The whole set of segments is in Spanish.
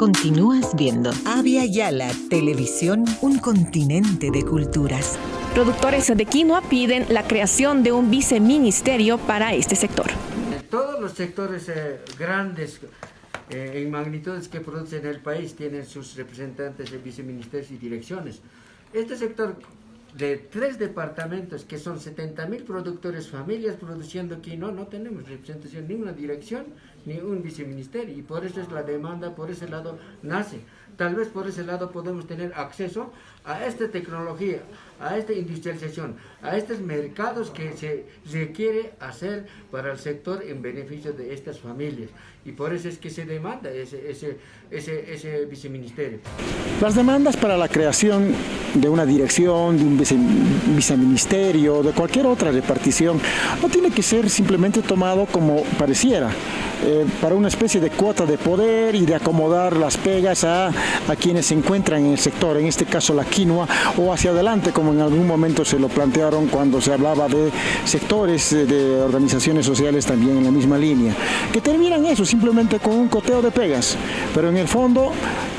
Continúas viendo. Avia Yala, televisión, un continente de culturas. Productores de quinoa piden la creación de un viceministerio para este sector. Todos los sectores eh, grandes eh, en magnitudes que producen el país tienen sus representantes en viceministerios y direcciones. Este sector de tres departamentos que son 70 mil productores, familias produciendo quinoa, no tenemos representación ni una dirección ni un viceministerio y por eso es la demanda, por ese lado nace. Tal vez por ese lado podemos tener acceso a esta tecnología, a esta industrialización, a estos mercados que se requiere hacer para el sector en beneficio de estas familias. Y por eso es que se demanda ese, ese, ese, ese viceministerio. Las demandas para la creación de una dirección, de un viceministerio, de cualquier otra repartición, no tiene que ser simplemente tomado como pareciera, eh, para una especie de cuota de poder y de acomodar las pegas a, a quienes se encuentran en el sector, en este caso la quinoa, o hacia adelante, como en algún momento se lo plantearon cuando se hablaba de sectores de organizaciones sociales también en la misma línea, que terminan eso simplemente con un coteo de pegas, pero en el fondo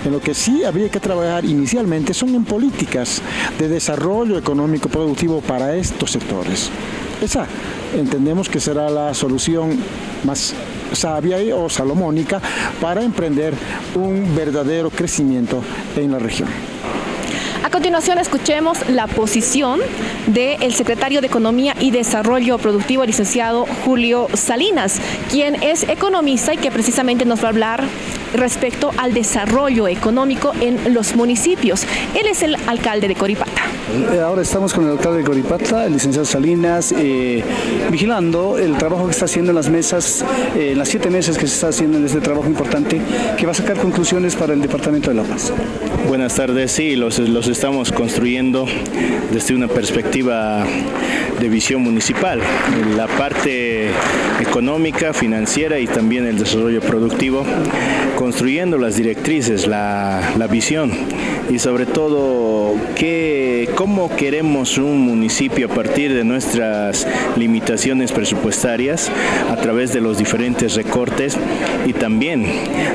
en lo que sí habría que trabajar inicialmente son en políticas de desarrollo económico productivo para estos sectores. Esa entendemos que será la solución más sabia o salomónica para emprender un verdadero crecimiento en la región. A continuación escuchemos la posición del secretario de Economía y Desarrollo Productivo, licenciado Julio Salinas, quien es economista y que precisamente nos va a hablar respecto al desarrollo económico en los municipios. Él es el alcalde de Coripata. Eh, ahora estamos con el alcalde de Coripata, el licenciado Salinas, eh, vigilando el trabajo que está haciendo en las mesas, eh, en las siete meses que se está haciendo en este trabajo importante, que va a sacar conclusiones para el Departamento de La Paz. Buenas tardes, sí, los, los estamos construyendo desde una perspectiva de visión municipal, la parte económica, financiera y también el desarrollo productivo, construyendo las directrices, la, la visión y sobre todo qué, cómo queremos un municipio a partir de nuestras limitaciones presupuestarias a través de los diferentes recortes y también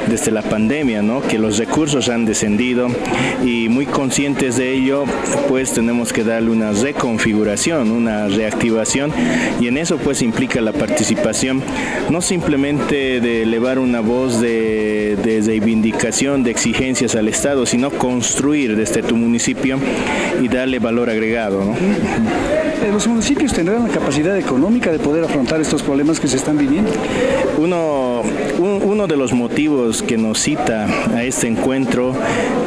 desde la pandemia, ¿no? que los recursos han descendido y muy conscientes de ello, pues tenemos que darle una reconfiguración, una reactivación y en eso pues implica la participación no simplemente de elevar una voz de, de reivindicación, de exigencias al Estado, sino construir desde tu municipio y darle valor agregado. ¿no? Eh, ¿Los municipios tendrán la capacidad económica de poder afrontar estos problemas que se están viviendo? Uno, uno de los motivos que nos cita a este encuentro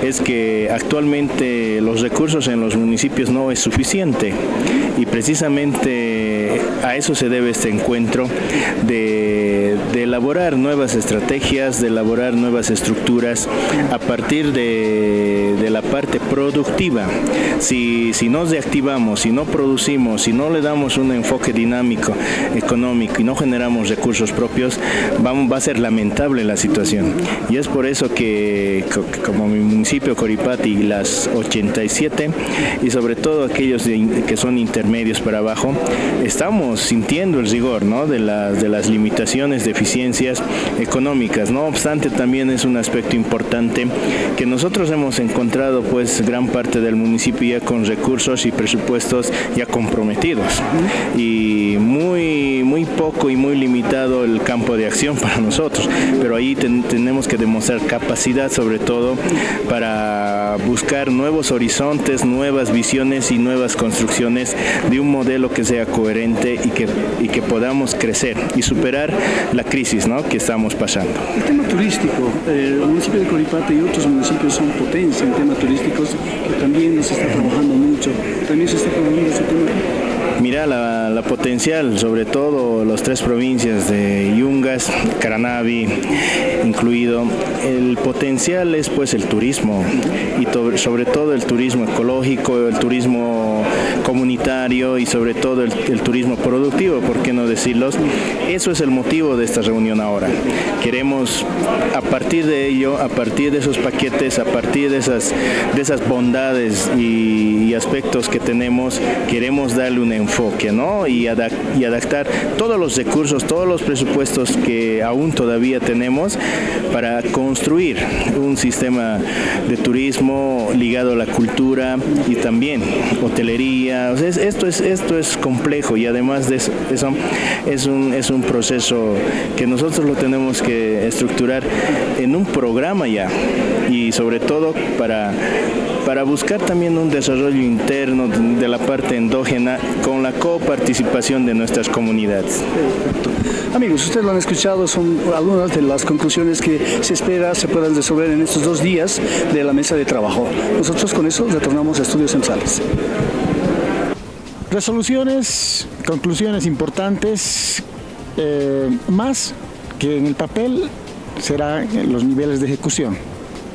es que actualmente los recursos en los municipios no es suficiente y precisamente a eso se debe este encuentro de, de elaborar nuevas estrategias, de elaborar nuevas estructuras a partir de, de la parte productiva. Si, si nos reactivamos, si no producimos, si no le damos un enfoque dinámico, económico y no generamos recursos propios, vamos, va a ser lamentable la situación. Y es por eso que, como mi municipio Coripati y las 87 y sobre todo aquellos que son intermedios para abajo, estamos sintiendo el rigor de, las, de las limitaciones, deficiencias económicas. No obstante, también es un aspecto importante que nosotros hemos encontrado pues gran parte del municipio ya con recursos y presupuestos ya comprometidos y muy, muy poco y muy limitado el campo de acción para nosotros, pero ahí tenemos que demostrar capacidad sobre todo para buscar nuevos horizontes, nuevas visiones y nuevas construcciones de un modelo que sea coherente y que, y que podamos crecer y superar la crisis ¿no? que estamos pasando. El tema turístico, el municipio de Coripata y otros municipios son potencia en temas turísticos también se está trabajando mucho, también se está trabajando ese tema. Mira la, la, potencial, sobre todo las tres provincias de Yungas, Caranavi incluido, el potencial es pues el turismo y to, sobre todo el turismo ecológico, el turismo comunitario y sobre todo el, turismo productivo, ¿por qué no decirlo? Eso es el motivo de esta reunión ahora. Queremos a partir de ello, a partir de esos paquetes, a partir de esas, de esas bondades y, aspectos que tenemos, queremos darle un enfoque enfoque ¿no? y, y adaptar todos los recursos, todos los presupuestos que aún todavía tenemos para construir un sistema de turismo ligado a la cultura y también hotelería. Esto, es, esto es complejo y además de eso es un, es un proceso que nosotros lo tenemos que estructurar en un programa ya y sobre todo para, para buscar también un desarrollo interno de la parte endógena con la coparticipación de nuestras comunidades. Amigos, ustedes lo han escuchado, son algunas de las conclusiones que se espera se puedan resolver en estos dos días de la mesa de trabajo. Nosotros con eso retornamos a Estudios Centrales. Resoluciones, conclusiones importantes, eh, más que en el papel será los niveles de ejecución.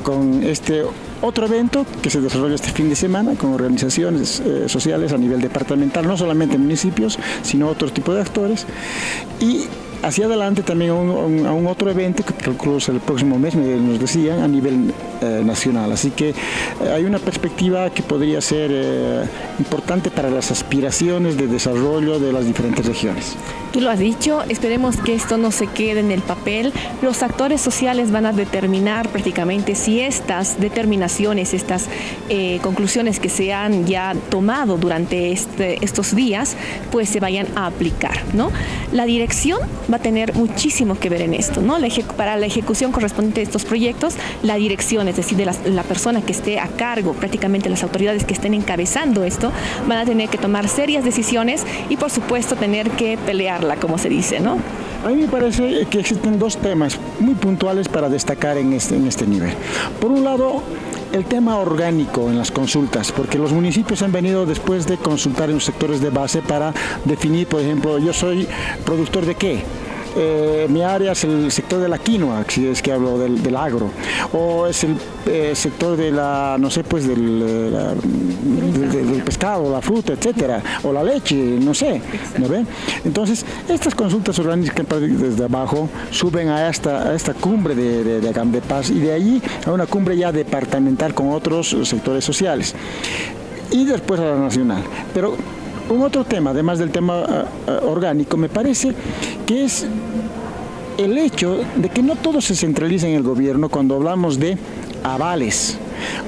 Con este otro evento que se desarrolla este fin de semana con organizaciones eh, sociales a nivel departamental, no solamente municipios, sino otro tipo de actores. Y hacia adelante también a un, otro evento que calculo el próximo mes, nos decían, a nivel eh, nacional. Así que eh, hay una perspectiva que podría ser eh, importante para las aspiraciones de desarrollo de las diferentes regiones. Tú lo has dicho, esperemos que esto no se quede en el papel. Los actores sociales van a determinar prácticamente si estas determinaciones, estas conclusiones que se han ya tomado durante este, estos días, pues se vayan a aplicar. ¿no? La dirección a tener muchísimo que ver en esto. ¿no? para la ejecución correspondiente de estos proyectos, la dirección, es decir, de la, persona que esté a cargo, prácticamente las autoridades que estén encabezando esto, van a tener que tomar serias decisiones y por supuesto tener que pelearla, como se dice. ¿no? A mí me parece que existen dos temas muy puntuales para destacar en este, en este nivel. Por un lado, el tema orgánico en las consultas, porque los municipios han venido después de consultar en los sectores de base para definir, por ejemplo, yo soy productor de qué, eh, mi área es el sector de la quinoa, si es que hablo del, agro, o es el eh, sector de la, no sé, pues del, eh, del, pescado, la fruta, etcétera, o la leche, no sé, ¿no ve? Entonces, estas consultas orgánicas desde abajo suben a esta, a esta cumbre de, de, de Paz y de allí a una cumbre ya departamental con otros sectores sociales y después a la nacional. Pero un otro tema, además del tema orgánico, me parece que es el hecho de que no todo se centraliza en el gobierno cuando hablamos de avales.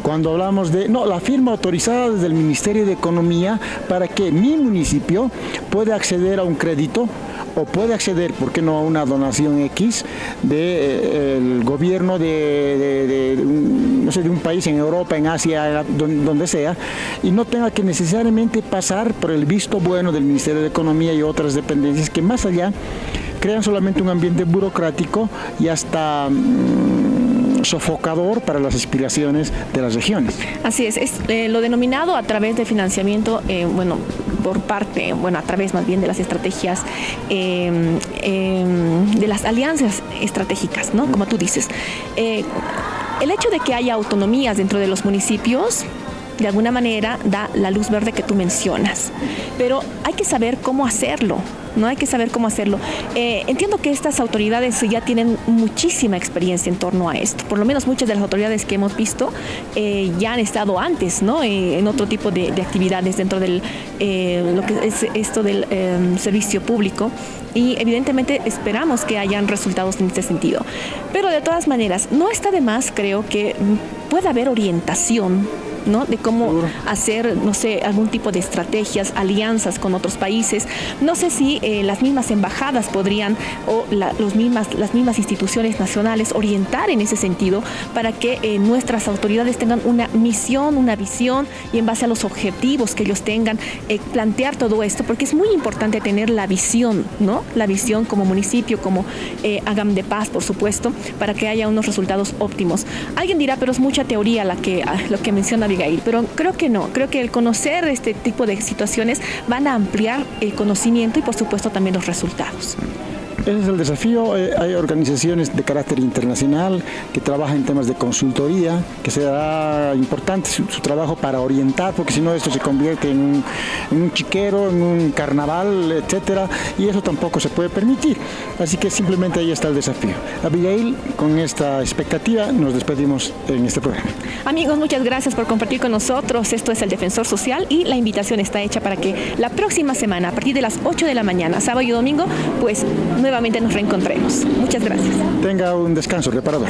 Cuando hablamos de, no, la firma autorizada desde el Ministerio de Economía para que mi municipio pueda acceder a un crédito o puede acceder, ¿por qué no?, a una donación X del de, eh, gobierno de, no sé, de un país en Europa, en Asia, donde sea, y no tenga que necesariamente pasar por el visto bueno del Ministerio de Economía y otras dependencias que más allá crean solamente un ambiente burocrático y hasta... Mm, sofocador para las aspiraciones de las regiones. Así es, es eh, lo denominado a través de financiamiento, eh, bueno, por parte, bueno, a través más bien de las estrategias, em, em, de las alianzas estratégicas, ¿no? Como tú dices. Eh, el hecho de que haya autonomías dentro de los municipios de alguna manera da la luz verde que tú mencionas. Pero hay que saber cómo hacerlo, ¿no? Hay que saber cómo hacerlo. Eh, entiendo que estas autoridades ya tienen muchísima experiencia en torno a esto. Por lo menos muchas de las autoridades que hemos visto eh, ya han estado antes, ¿no? Eh, en otro tipo de, actividades dentro de lo que es esto del em, servicio público y evidentemente esperamos que hayan resultados en este sentido. Pero de todas maneras, no está de más, creo que pueda haber orientación ¿no? De cómo hacer, no sé, algún tipo de estrategias, alianzas con otros países. No sé si eh, las mismas embajadas podrían o los mismas, las mismas instituciones nacionales orientar en ese sentido para que eh, nuestras autoridades tengan una misión, una visión y en base a los objetivos que ellos tengan, eh, plantear todo esto, porque es muy importante tener la visión, ¿no? La visión como municipio, como Agam de Paz, por supuesto, para que haya unos resultados óptimos. Alguien dirá, pero es mucha teoría la que, ah, lo que menciona pero creo que no, creo que el conocer este tipo de situaciones van a ampliar el conocimiento y por supuesto también los resultados. Ese es el desafío. Eh, hay organizaciones de carácter internacional que trabajan en temas de consultoría, que será importante su, trabajo para orientar, porque si no esto se convierte en un, en un chiquero, en un carnaval, etcétera, y eso tampoco se puede permitir. Así que simplemente ahí está el desafío. Abigail, con esta expectativa nos despedimos en este programa. Amigos, muchas gracias por compartir con nosotros. Esto es el Defensor Social y la invitación está hecha para que la próxima semana, a partir de las 8 de la mañana, sábado y domingo, pues nuevamente nos reencontremos. Muchas gracias. Tenga un descanso reparador.